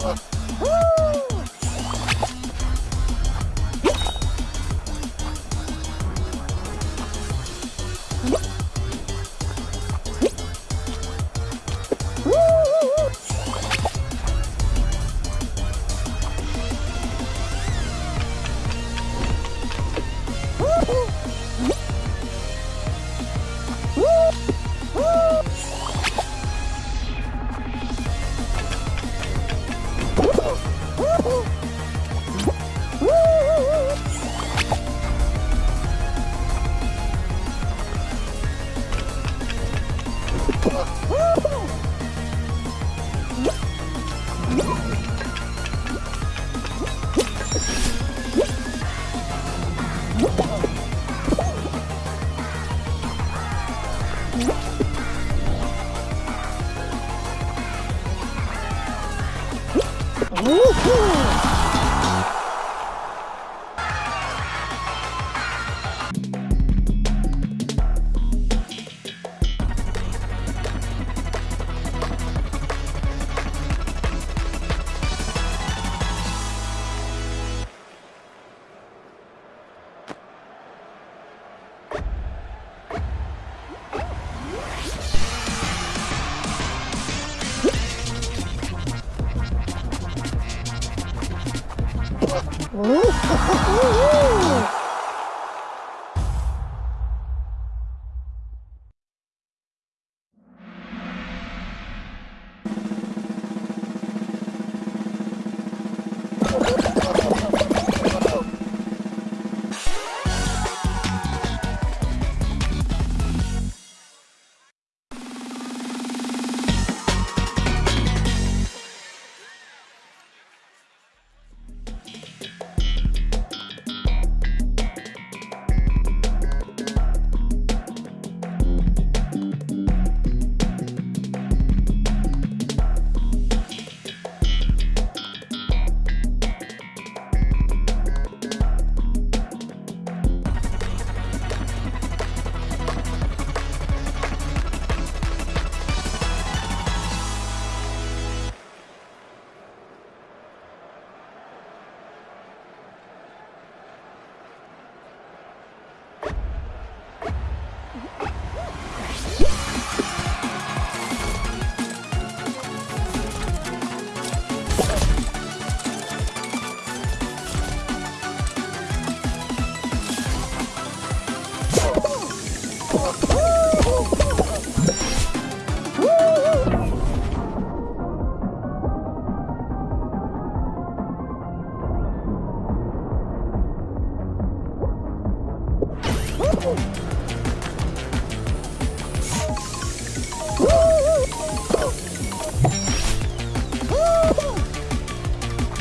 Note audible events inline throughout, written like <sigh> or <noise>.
Oh. Mm-hmm. <laughs>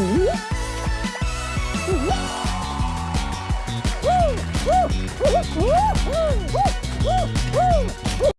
Uh! Uh! Uh! Uh! Uh! Uh! Uh! Uh!